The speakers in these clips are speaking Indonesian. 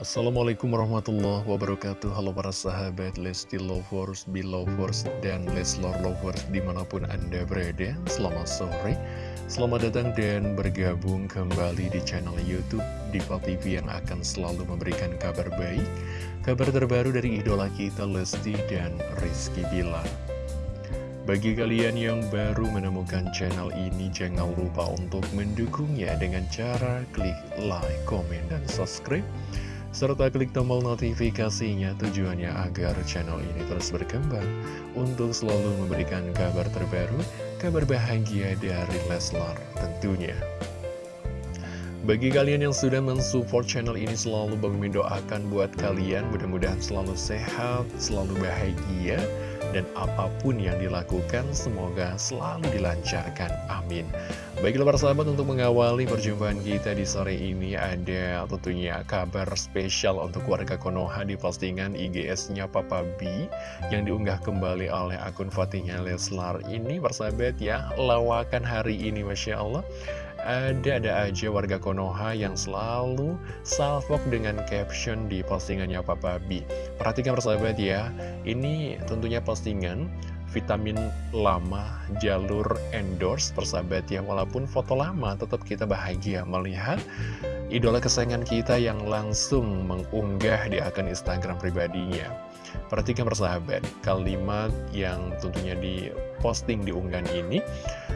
Assalamualaikum warahmatullahi wabarakatuh. Halo para sahabat Lesti Lovers, Belovers, dan Leslor Lovers di mana pun anda berada. Selamat sore. Selamat datang dan bergabung kembali di channel Youtube Diva TV yang akan selalu memberikan kabar baik Kabar terbaru dari idola kita Lesti dan Rizky Bilar. Bagi kalian yang baru menemukan channel ini, jangan lupa untuk mendukungnya dengan cara klik like, komen, dan subscribe serta klik tombol notifikasinya tujuannya agar channel ini terus berkembang untuk selalu memberikan kabar terbaru, kabar bahagia dari Leslar tentunya. Bagi kalian yang sudah mensupport channel ini selalu Bang doakan buat kalian mudah-mudahan selalu sehat, selalu bahagia dan apa pun yang dilakukan semoga selalu dilancarkan. Amin. Baiklah para sahabat untuk mengawali perjumpaan kita di sore ini ada tentunya kabar spesial untuk warga Konoha di postingan IGS-nya Papa B yang diunggah kembali oleh akun Fatihnya Leslar ini persahabat ya. Lawakan hari ini Masya Allah. Ada-ada aja warga Konoha yang selalu salvok dengan caption di postingannya Papa B. Perhatikan persahabat ya, ini tentunya postingan vitamin lama jalur endorse persahabat ya. Walaupun foto lama tetap kita bahagia melihat idola kesayangan kita yang langsung mengunggah di akun Instagram pribadinya. Perhatikan persahabat, kalimat yang tentunya diposting di unggahan ini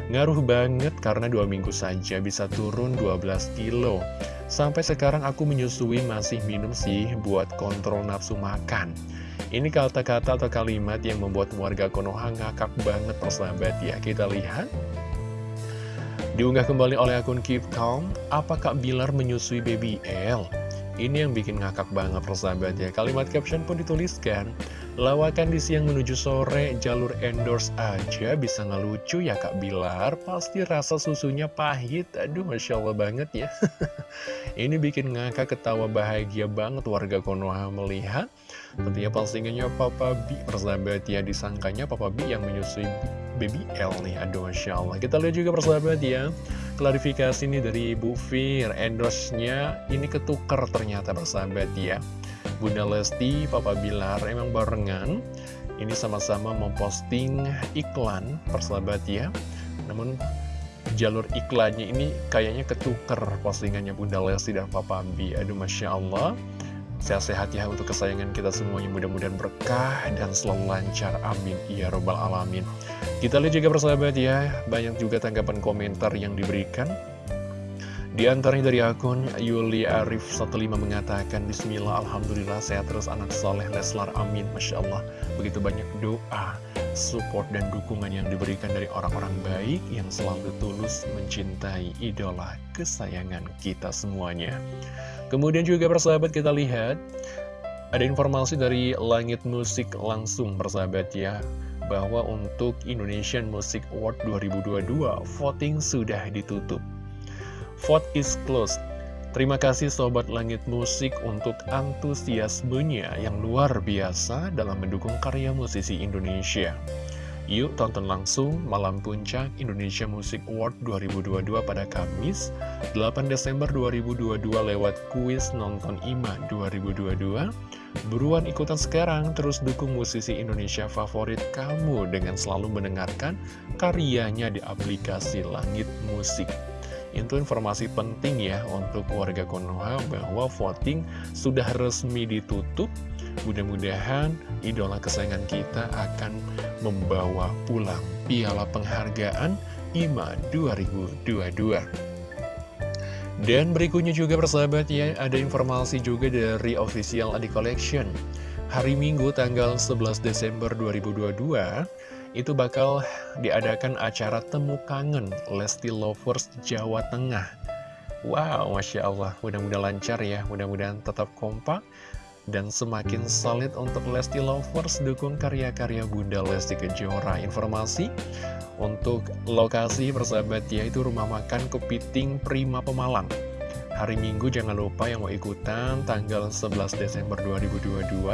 Ngaruh banget karena dua minggu saja bisa turun 12 kilo. Sampai sekarang aku menyusui masih minum sih buat kontrol nafsu makan. Ini kata-kata atau kalimat yang membuat warga Konoha ngakak banget persahabat ya. Kita lihat. Diunggah kembali oleh akun Keep Calm, apa Kak Bilar menyusui baby L? Ini yang bikin ngakak banget persahabat ya Kalimat caption pun dituliskan Lawakan di siang menuju sore jalur endorse aja bisa ngelucu ya Kak Bilar Pasti rasa susunya pahit Aduh Masya Allah banget ya Ini bikin ngakak ketawa bahagia banget warga Konoha melihat Tentunya postingannya Papa B persahabat ya Disangkanya Papa B yang menyusui baby L nih. Aduh Masya Allah. Kita lihat juga persahabat ya Klarifikasi nih dari Bu Fir Endorse-nya ini ketuker ternyata persahabat ya Bunda Lesti, Papa Bilar emang barengan. Ini sama-sama memposting iklan persahabat ya Namun jalur iklannya ini kayaknya ketuker postingannya Bunda Lesti dan Papa B. Aduh Masya Allah Sehat-sehat ya untuk kesayangan kita semuanya. Mudah-mudahan berkah dan selalu lancar. Amin. Ya Robbal Alamin. Kita lihat juga persahabat ya. Banyak juga tanggapan komentar yang diberikan. Di antaranya dari akun Yuli Arif 15 mengatakan Bismillah, Alhamdulillah, sehat terus anak soleh Leslar, amin, Masya Allah Begitu banyak doa, support, dan dukungan yang diberikan dari orang-orang baik Yang selalu tulus mencintai idola kesayangan kita semuanya. Kemudian juga persahabat kita lihat Ada informasi dari Langit Musik langsung persahabat ya Bahwa untuk Indonesian Music Award 2022 Voting sudah ditutup. Vote is closed Terima kasih Sobat Langit Musik untuk antusiasmenya yang luar biasa dalam mendukung karya musisi Indonesia. Yuk tonton langsung Malam Puncak Indonesia Music Award 2022 pada Kamis 8 Desember 2022 lewat kuis Nonton IMA 2022 Buruan ikutan sekarang, terus dukung musisi Indonesia favorit kamu dengan selalu mendengarkan karyanya di aplikasi Langit Musik itu informasi penting ya untuk warga Konoha bahwa voting sudah resmi ditutup Mudah-mudahan idola kesayangan kita akan membawa pulang piala penghargaan IMA 2022. Dan berikutnya juga persahabat ya, ada informasi juga dari official Adi Collection. Hari Minggu tanggal 11 Desember 2022, itu bakal diadakan acara Temu Kangen Lesti Lovers Jawa Tengah. Wow, Masya Allah, mudah-mudahan lancar ya, mudah-mudahan tetap kompak dan semakin solid untuk Lesti Lovers dukung karya-karya Bunda Lesti Kejora. Informasi untuk lokasi persahabat ya itu rumah makan Kepiting Prima Pemalang. Hari Minggu jangan lupa yang mau ikutan tanggal 11 Desember 2022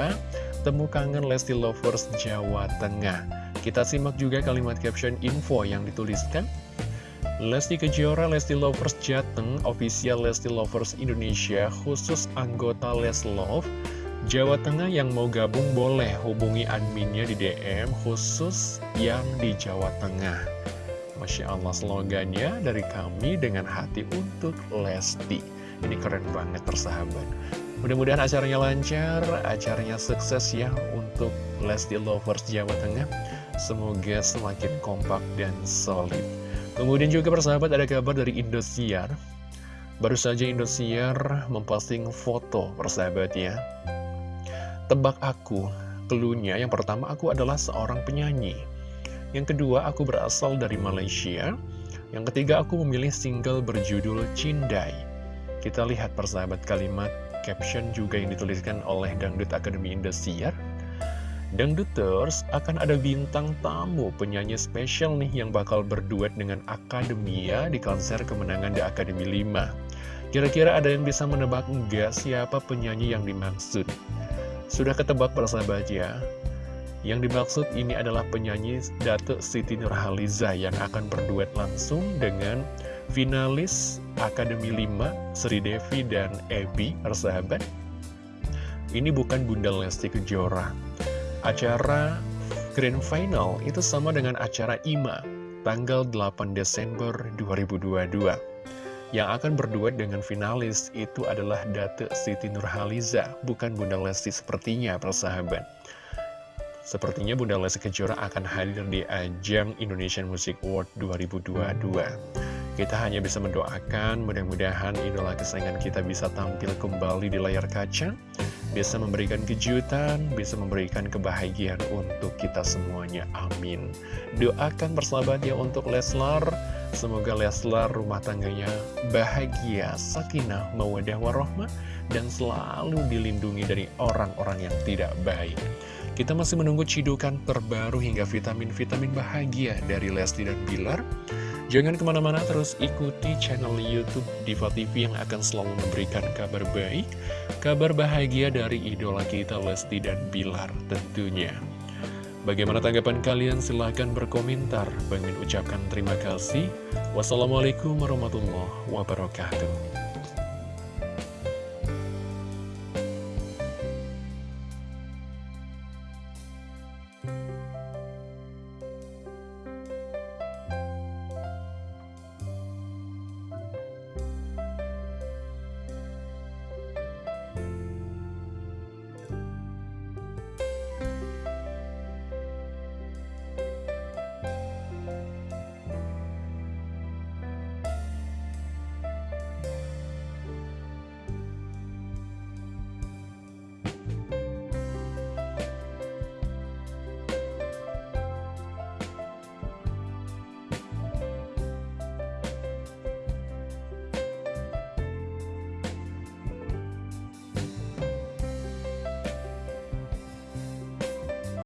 Temu Kangen Lesti Lovers Jawa Tengah Kita simak juga kalimat caption info yang dituliskan Lesti Kejora, Lesti Lovers Jateng, official Lesti Lovers Indonesia, khusus anggota Leslove, Jawa Tengah yang mau gabung boleh hubungi adminnya di DM khusus yang di Jawa Tengah. Masya Allah slogannya dari kami dengan hati untuk Lesti. Ini keren banget persahabat. Mudah-mudahan acaranya lancar, acaranya sukses ya untuk Lesti Lovers Jawa Tengah. Semoga semakin kompak dan solid. Kemudian juga persahabat ada kabar dari Indosiar. Baru saja Indosiar memposting foto persahabat ya. Tebak aku, keluhnya yang pertama aku adalah seorang penyanyi. Yang kedua aku berasal dari Malaysia. Yang ketiga aku memilih single berjudul Cindai. Kita lihat persahabat kalimat caption juga yang dituliskan oleh Dangdut Akademi Indosiar. Dangduters akan ada bintang tamu penyanyi spesial nih yang bakal berduet dengan Akademia di konser kemenangan The Academy 5. Kira-kira ada yang bisa menebak enggak siapa penyanyi yang dimaksud? Sudah ketebak persahabat ya? Yang dimaksud ini adalah penyanyi Datuk Siti Nurhaliza yang akan berduet langsung dengan finalis Akademi 5 Sri Devi dan Ebi persahabat ini bukan Bunda Lesti Kejora acara Grand Final itu sama dengan acara IMA tanggal 8 Desember 2022 yang akan berduet dengan finalis itu adalah Datuk Siti Nurhaliza bukan Bunda Lesti sepertinya persahabat. Sepertinya Bunda Lesti Kejora akan hadir di ajang Indonesian Music Award 2022. Kita hanya bisa mendoakan mudah-mudahan idola kesayangan kita bisa tampil kembali di layar kaca, bisa memberikan kejutan, bisa memberikan kebahagiaan untuk kita semuanya. Amin. Doakan persahabatnya untuk Leslar, semoga Leslar rumah tangganya bahagia, sakinah, mawadah warahmah, dan selalu dilindungi dari orang-orang yang tidak baik. Kita masih menunggu cidukan terbaru hingga vitamin-vitamin bahagia dari Lesti dan Bilar. Jangan ke mana-mana terus ikuti channel Youtube Diva TV yang akan selalu memberikan kabar baik, kabar bahagia dari idola kita Lesti dan Bilar tentunya. Bagaimana tanggapan kalian? Silahkan berkomentar. Bang ucapkan terima kasih. Wassalamualaikum warahmatullahi wabarakatuh.